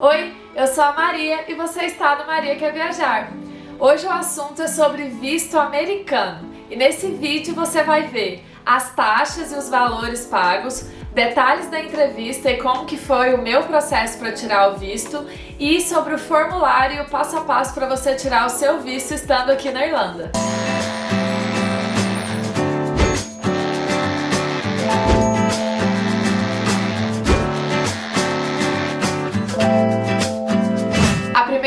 Oi, eu sou a Maria e você está no Maria Quer Viajar. Hoje o assunto é sobre visto americano e nesse vídeo você vai ver as taxas e os valores pagos, detalhes da entrevista e como que foi o meu processo para tirar o visto e sobre o formulário e o passo a passo para você tirar o seu visto estando aqui na Irlanda.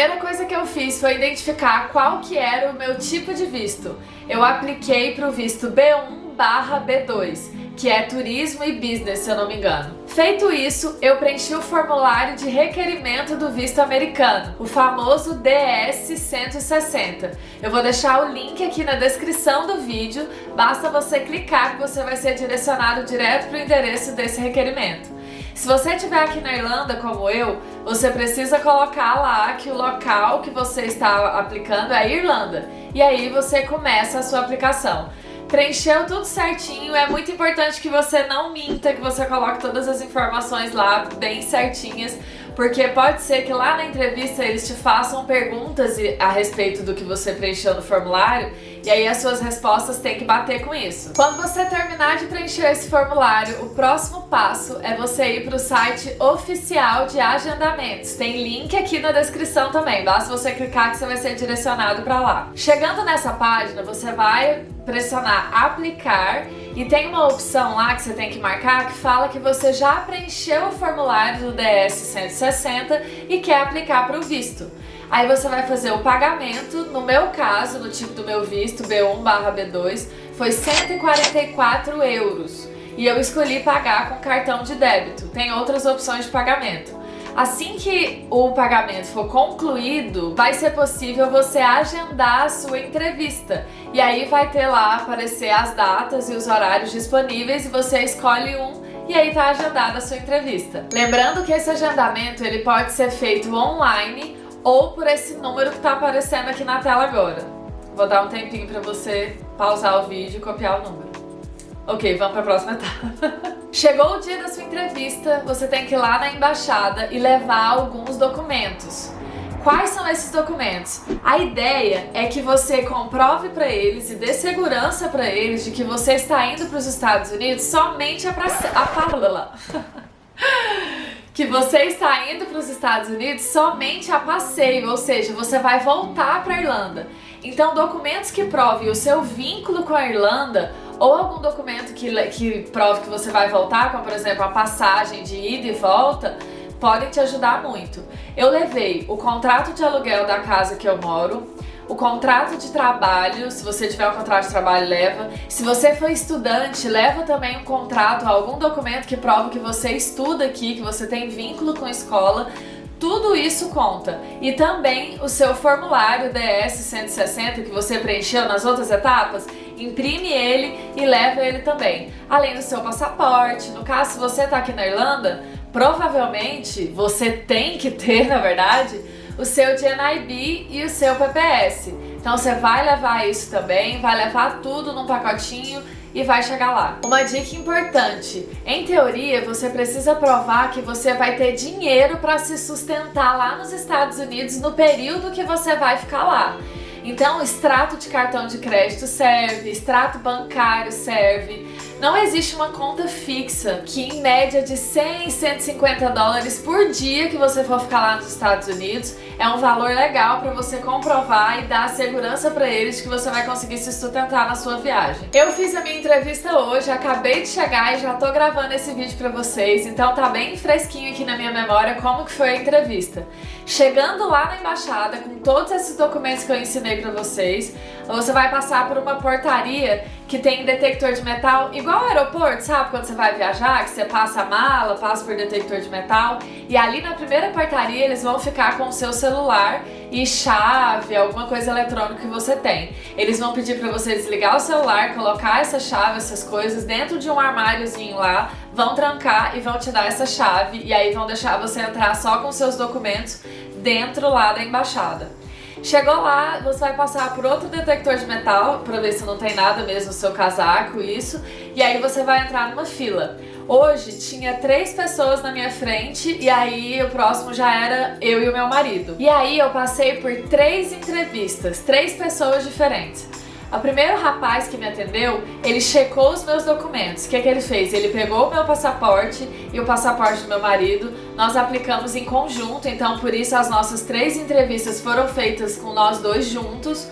Primeira coisa que eu fiz foi identificar qual que era o meu tipo de visto. Eu apliquei para o visto B1 barra B2, que é turismo e business, se eu não me engano. Feito isso, eu preenchi o formulário de requerimento do visto americano, o famoso DS-160. Eu vou deixar o link aqui na descrição do vídeo, basta você clicar que você vai ser direcionado direto para o endereço desse requerimento. Se você estiver aqui na Irlanda, como eu, você precisa colocar lá que o local que você está aplicando é Irlanda. E aí você começa a sua aplicação. Preencheu tudo certinho, é muito importante que você não minta, que você coloque todas as informações lá bem certinhas, porque pode ser que lá na entrevista eles te façam perguntas a respeito do que você preencheu no formulário e aí as suas respostas têm que bater com isso. Quando você terminar de preencher esse formulário, o próximo passo é você ir para o site oficial de agendamentos. Tem link aqui na descrição também, basta você clicar que você vai ser direcionado para lá. Chegando nessa página, você vai pressionar aplicar e tem uma opção lá que você tem que marcar que fala que você já preencheu o formulário do DS 160 e quer aplicar para o visto. Aí você vai fazer o pagamento, no meu caso, no tipo do meu visto, B1 barra B2, foi 144 euros. E eu escolhi pagar com cartão de débito. Tem outras opções de pagamento. Assim que o pagamento for concluído, vai ser possível você agendar a sua entrevista. E aí vai ter lá aparecer as datas e os horários disponíveis e você escolhe um e aí tá agendada a sua entrevista. Lembrando que esse agendamento ele pode ser feito online ou por esse número que tá aparecendo aqui na tela agora. Vou dar um tempinho para você pausar o vídeo e copiar o número. Ok, vamos para a próxima etapa. Chegou o dia da sua entrevista, você tem que ir lá na embaixada e levar alguns documentos. Quais são esses documentos? A ideia é que você comprove para eles e dê segurança para eles de que você está indo para os Estados Unidos somente a, pra... a que você está indo para os Estados Unidos somente a passeio, ou seja, você vai voltar para a Irlanda. Então, documentos que provem o seu vínculo com a Irlanda ou algum documento que, que prove que você vai voltar, como por exemplo a passagem de ida e volta, podem te ajudar muito. Eu levei o contrato de aluguel da casa que eu moro, o contrato de trabalho, se você tiver um contrato de trabalho, leva. Se você for estudante, leva também um contrato, algum documento que prova que você estuda aqui, que você tem vínculo com a escola. Tudo isso conta. E também o seu formulário DS-160 que você preencheu nas outras etapas, imprime ele e leva ele também. Além do seu passaporte. No caso, se você está aqui na Irlanda, provavelmente você tem que ter, na verdade, o seu GNIB e o seu PPS. Então você vai levar isso também, vai levar tudo num pacotinho e vai chegar lá. Uma dica importante, em teoria você precisa provar que você vai ter dinheiro para se sustentar lá nos Estados Unidos no período que você vai ficar lá. Então, extrato de cartão de crédito serve, extrato bancário serve. Não existe uma conta fixa que em média de 100, 150 dólares por dia que você for ficar lá nos Estados Unidos é um valor legal para você comprovar e dar segurança para eles que você vai conseguir se sustentar na sua viagem. Eu fiz a minha entrevista hoje, acabei de chegar e já tô gravando esse vídeo para vocês, então tá bem fresquinho aqui na minha memória como que foi a entrevista. Chegando lá na embaixada com todos esses documentos que eu ensinei pra vocês. Você vai passar por uma portaria que tem detector de metal, igual ao aeroporto, sabe? Quando você vai viajar, que você passa a mala, passa por detector de metal. E ali na primeira portaria eles vão ficar com o seu celular e chave, alguma coisa eletrônica que você tem. Eles vão pedir pra você desligar o celular, colocar essa chave, essas coisas dentro de um armáriozinho lá, vão trancar e vão te dar essa chave e aí vão deixar você entrar só com seus documentos dentro lá da embaixada. Chegou lá, você vai passar por outro detector de metal para ver se não tem nada mesmo no seu casaco, isso. E aí você vai entrar numa fila. Hoje tinha três pessoas na minha frente e aí o próximo já era eu e o meu marido. E aí eu passei por três entrevistas, três pessoas diferentes. O primeiro rapaz que me atendeu, ele checou os meus documentos. O que, é que ele fez? Ele pegou o meu passaporte e o passaporte do meu marido. Nós aplicamos em conjunto, então por isso as nossas três entrevistas foram feitas com nós dois juntos.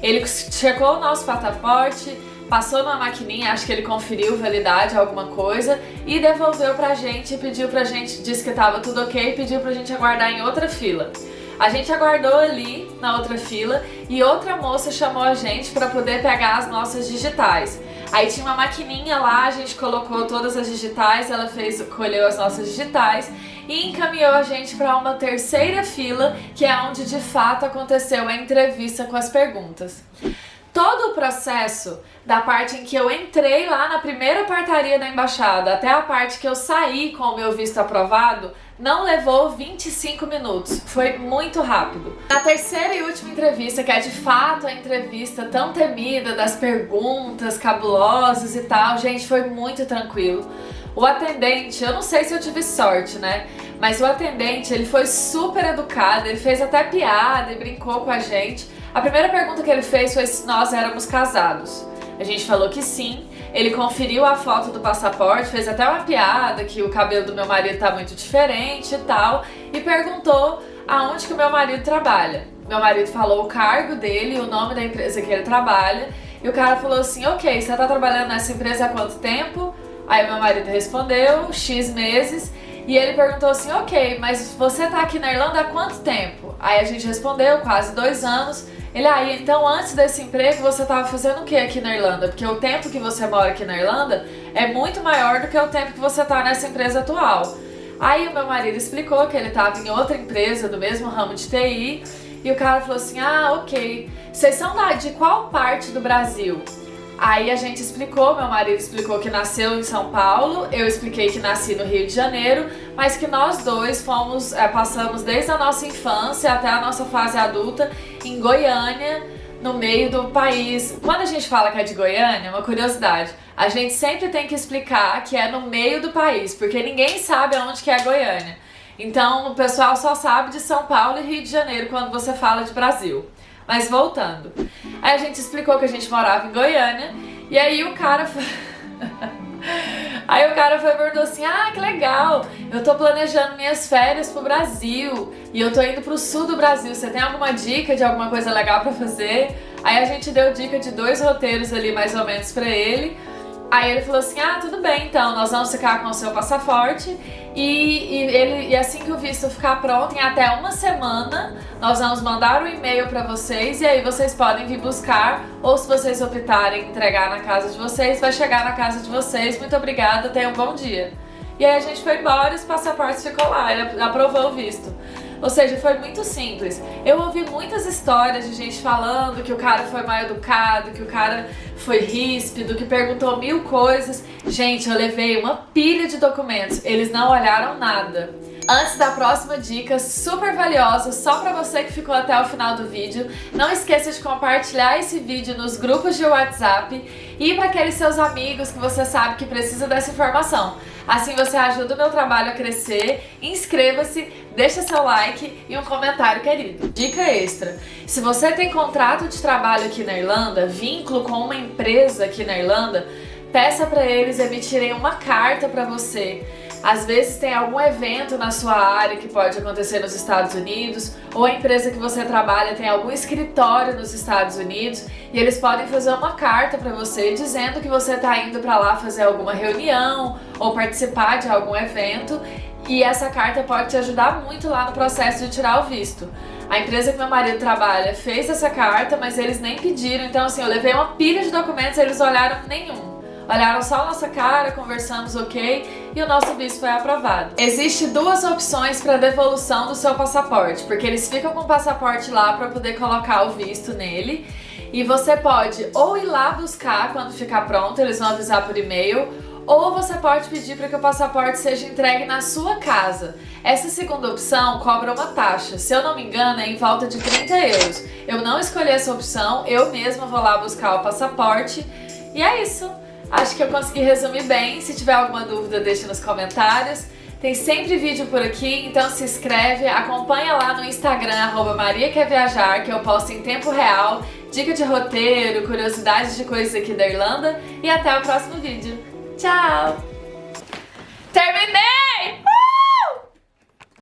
Ele checou o nosso passaporte, passou numa maquininha, acho que ele conferiu validade, alguma coisa, e devolveu pra gente, pediu pra gente, disse que tava tudo ok, pediu pra gente aguardar em outra fila. A gente aguardou ali na outra fila e outra moça chamou a gente para poder pegar as nossas digitais. Aí tinha uma maquininha lá, a gente colocou todas as digitais, ela fez, colheu as nossas digitais e encaminhou a gente para uma terceira fila, que é onde de fato aconteceu a entrevista com as perguntas. Todo o processo, da parte em que eu entrei lá na primeira portaria da embaixada até a parte que eu saí com o meu visto aprovado, não levou 25 minutos, foi muito rápido. Na terceira e última entrevista, que é de fato a entrevista tão temida das perguntas cabulosas e tal, gente, foi muito tranquilo. O atendente, eu não sei se eu tive sorte, né? Mas o atendente, ele foi super educado, ele fez até piada e brincou com a gente. A primeira pergunta que ele fez foi se nós éramos casados. A gente falou que sim, ele conferiu a foto do passaporte, fez até uma piada que o cabelo do meu marido tá muito diferente e tal, e perguntou aonde que o meu marido trabalha. Meu marido falou o cargo dele, o nome da empresa que ele trabalha, e o cara falou assim, ok, você tá trabalhando nessa empresa há quanto tempo? Aí meu marido respondeu, X meses, e ele perguntou assim, ok, mas você tá aqui na Irlanda há quanto tempo? Aí a gente respondeu, quase dois anos, ele, aí, ah, então antes desse emprego você estava fazendo o que aqui na Irlanda? Porque o tempo que você mora aqui na Irlanda é muito maior do que o tempo que você está nessa empresa atual. Aí o meu marido explicou que ele estava em outra empresa do mesmo ramo de TI e o cara falou assim, ah, ok, vocês são de qual parte do Brasil? Aí a gente explicou, meu marido explicou que nasceu em São Paulo, eu expliquei que nasci no Rio de Janeiro, mas que nós dois fomos, é, passamos desde a nossa infância até a nossa fase adulta em Goiânia, no meio do país. Quando a gente fala que é de Goiânia, uma curiosidade, a gente sempre tem que explicar que é no meio do país, porque ninguém sabe aonde que é Goiânia. Então o pessoal só sabe de São Paulo e Rio de Janeiro quando você fala de Brasil. Mas voltando. Aí a gente explicou que a gente morava em Goiânia e aí o cara. Aí o cara foi e perguntou assim, ah, que legal, eu tô planejando minhas férias pro Brasil e eu tô indo pro sul do Brasil, você tem alguma dica de alguma coisa legal pra fazer? Aí a gente deu dica de dois roteiros ali mais ou menos pra ele, Aí ele falou assim, ah, tudo bem então, nós vamos ficar com o seu passaporte e, e, ele, e assim que o visto ficar pronto, em até uma semana, nós vamos mandar um e-mail para vocês e aí vocês podem vir buscar ou se vocês optarem entregar na casa de vocês, vai chegar na casa de vocês. Muito obrigada, tenham um bom dia. E aí a gente foi embora e os passaportes ficou lá, ele aprovou o visto. Ou seja, foi muito simples. Eu ouvi muitas histórias de gente falando que o cara foi mal educado, que o cara foi ríspido, que perguntou mil coisas. Gente, eu levei uma pilha de documentos, eles não olharam nada. Antes da próxima dica super valiosa só para você que ficou até o final do vídeo, não esqueça de compartilhar esse vídeo nos grupos de WhatsApp e para aqueles seus amigos que você sabe que precisa dessa informação. Assim você ajuda o meu trabalho a crescer, inscreva-se, deixa seu like e um comentário querido. Dica extra, se você tem contrato de trabalho aqui na Irlanda, vínculo com uma empresa aqui na Irlanda, peça para eles emitirem uma carta para você às vezes tem algum evento na sua área que pode acontecer nos Estados Unidos, ou a empresa que você trabalha tem algum escritório nos Estados Unidos, e eles podem fazer uma carta para você dizendo que você está indo para lá fazer alguma reunião ou participar de algum evento, e essa carta pode te ajudar muito lá no processo de tirar o visto. A empresa que meu marido trabalha fez essa carta, mas eles nem pediram, então assim, eu levei uma pilha de documentos e eles olharam nenhum. Olharam só a nossa cara, conversamos ok e o nosso visto foi aprovado. Existem duas opções para devolução do seu passaporte, porque eles ficam com o passaporte lá para poder colocar o visto nele. E você pode ou ir lá buscar quando ficar pronto, eles vão avisar por e-mail, ou você pode pedir para que o passaporte seja entregue na sua casa. Essa segunda opção cobra uma taxa, se eu não me engano é em volta de 30 euros. Eu não escolhi essa opção, eu mesma vou lá buscar o passaporte e é isso. Acho que eu consegui resumir bem. Se tiver alguma dúvida, deixa nos comentários. Tem sempre vídeo por aqui, então se inscreve, acompanha lá no Instagram, arroba Maria Quer Viajar, que eu posto em tempo real, dica de roteiro, curiosidades de coisas aqui da Irlanda e até o próximo vídeo. Tchau! Terminei!